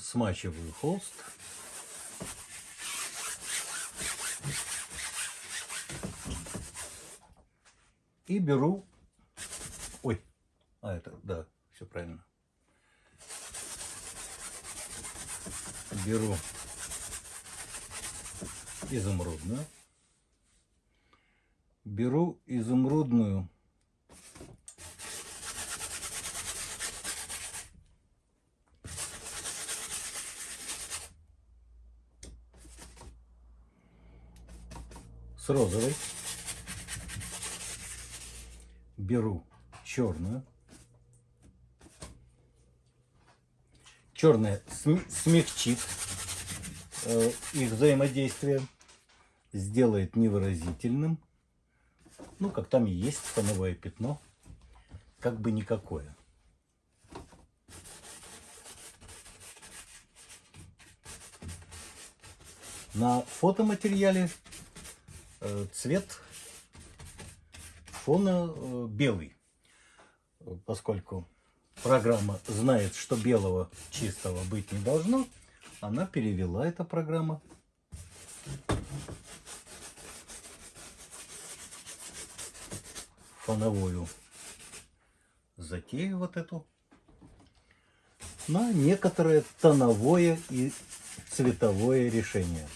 Смачиваю холст. И беру... Ой, а это, да, все правильно. Беру изумрудную. Беру изумрудную розовой. Беру черную. Черная см- смягчит э, их взаимодействие, сделает невыразительным. Ну, как там и есть фоновое пятно, как бы никакое. На фотоматериале цвет фона э, белый, поскольку программа знает, что белого чистого быть не должно, она перевела эта программа. Фоновую затею вот эту. На некоторое тоновое и цветовое решение.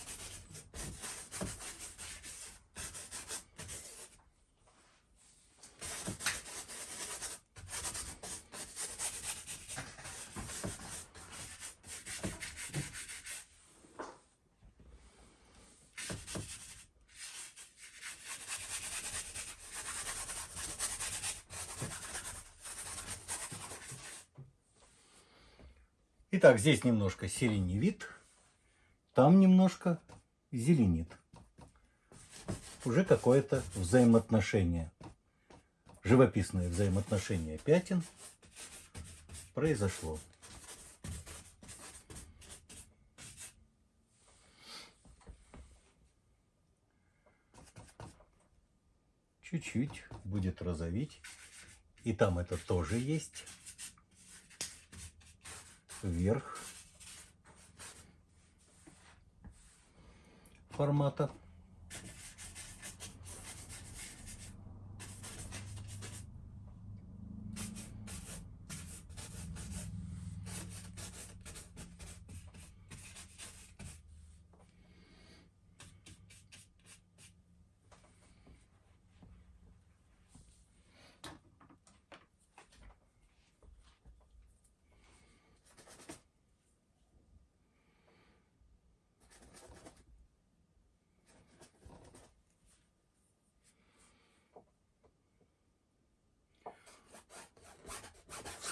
Итак, здесь немножко сиреневит, там немножко зеленит. Уже какое-то взаимоотношение, живописное взаимоотношение пятен произошло. Чуть-чуть будет розовить. И там это тоже есть вверх формата.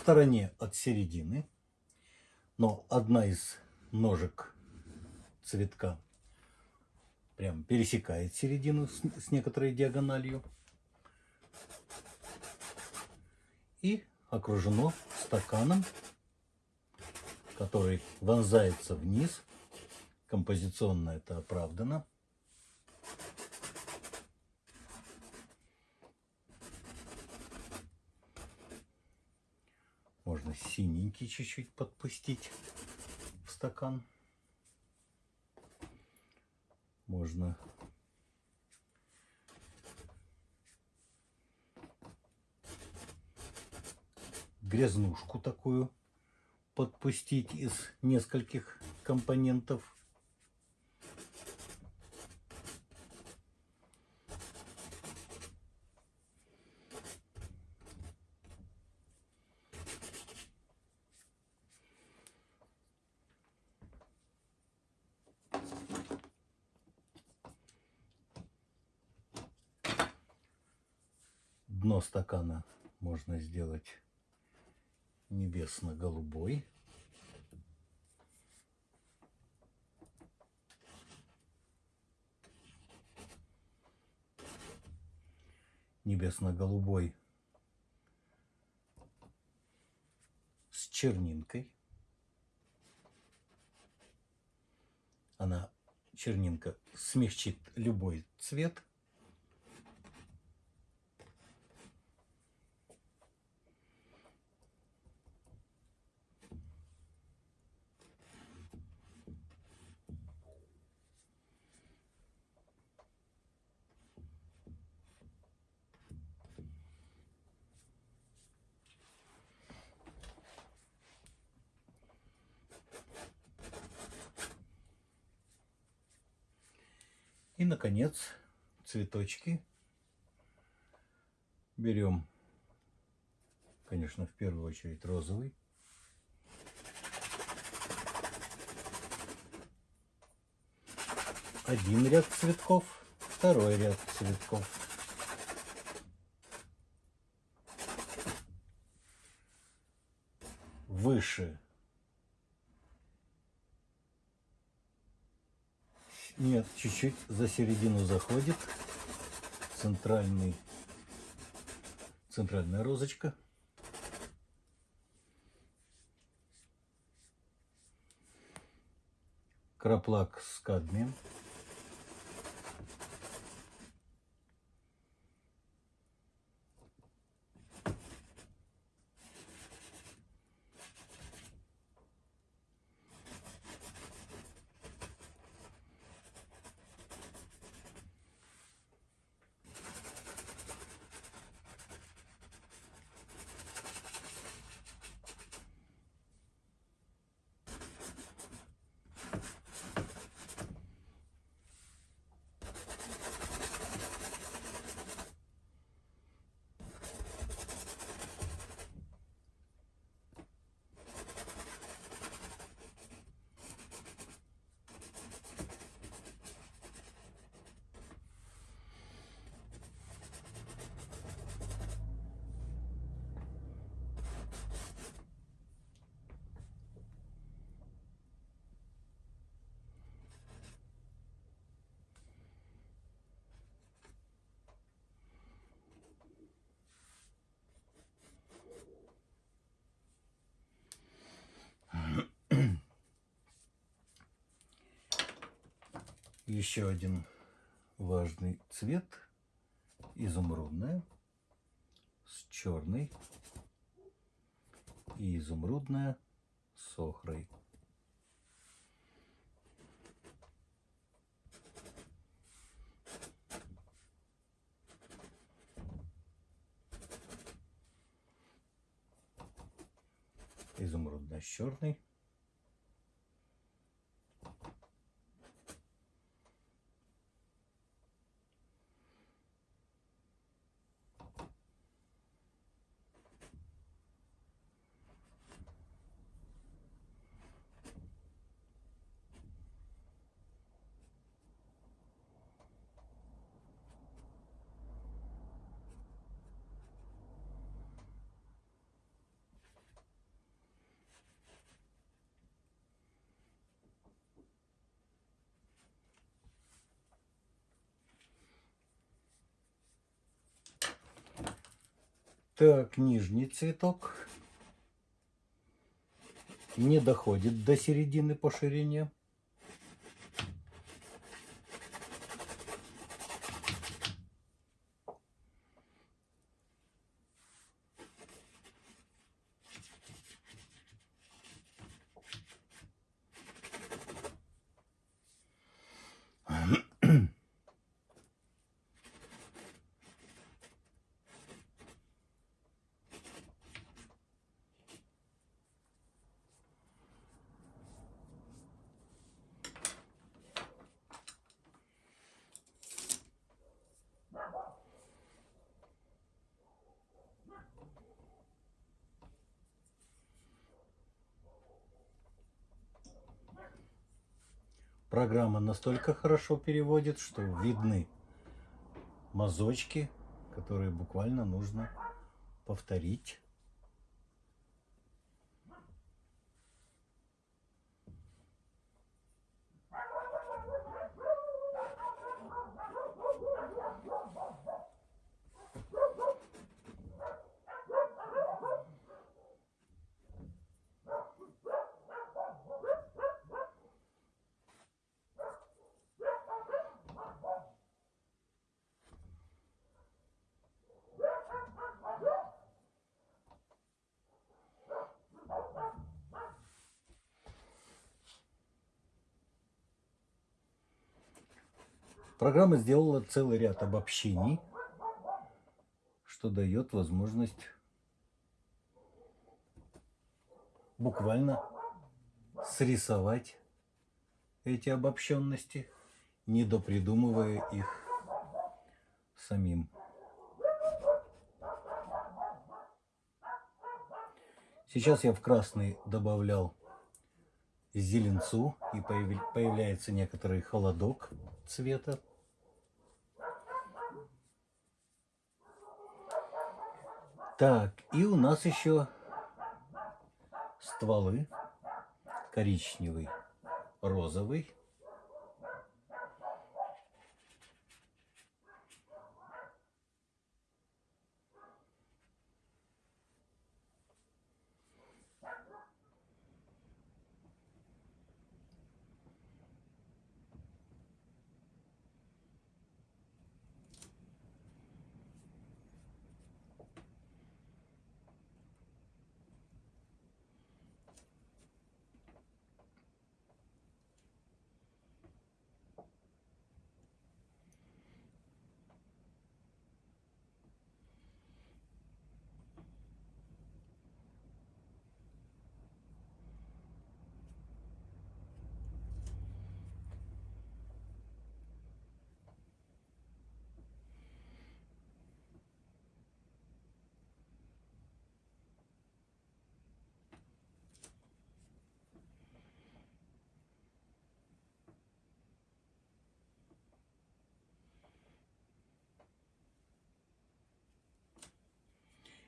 Стороне от середины, но одна из ножек цветка прям пересекает середину с, с некоторой диагональю и окружено стаканом, который вонзается вниз. Композиционно это оправдано. Можно синенький чуть-чуть подпустить в стакан. Можно грязнушку такую подпустить из нескольких компонентов. Стакана можно сделать небесно-голубой. Небесно-голубой с чернинкой. Она, чернинка, смягчит любой цвет. И, наконец, цветочки. Берем, конечно, в первую очередь розовый. Один ряд цветков, второй ряд цветков. Выше Нет, чуть-чуть за середину заходит. Центральный, центральная розочка. Краплак с кадмием. Еще один важный цвет изумрудная с черной и изумрудная с охрой. Изумрудная с черной. Так, нижний цветок не доходит до середины по ширине. Программа настолько хорошо переводит, что видны мазочки, которые буквально нужно повторить. Программа сделала целый ряд обобщений, что дает возможность буквально срисовать эти обобщенности не допридумывая их самим. Сейчас я в красный добавлял зеленцу и появляется некоторый холодок цвета. Так, и у нас еще стволы коричневый, розовый.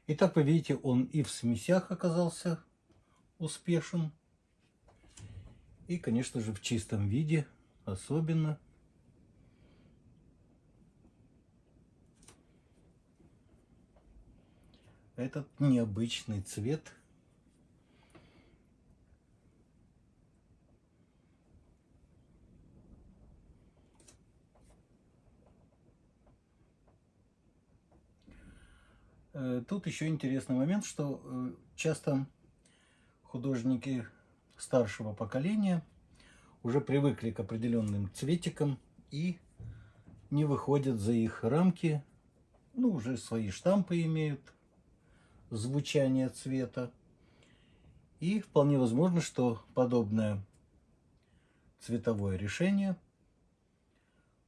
Итак, вы видите, он и в смесях оказался успешен. И, конечно же, в чистом виде особенно. Этот необычный цвет – Э, тут еще интересный момент, что э, часто художники старшего поколения уже привыкли к определенным цветикам и не выходят за их рамки, ну, уже свои штампы имеют, звучание цвета. И вполне возможно, что подобное цветовое решение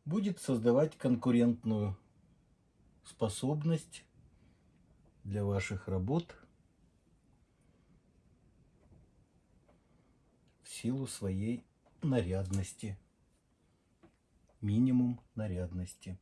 будет создавать конкурентную способность для ваших работ в силу своей нарядности, минимум нарядности.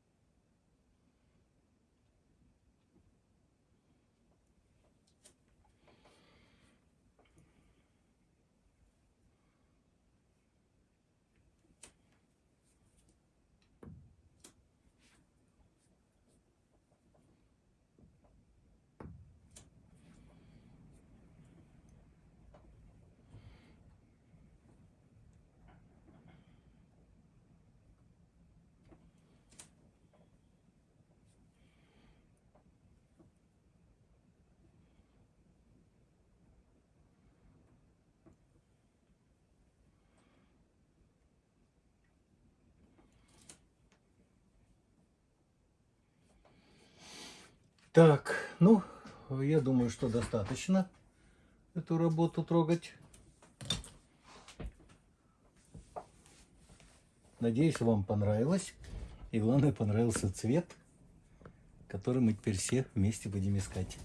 Так, ну, я думаю, что достаточно эту работу трогать. Надеюсь, вам понравилось. И главное, понравился цвет, который мы теперь все вместе будем искать.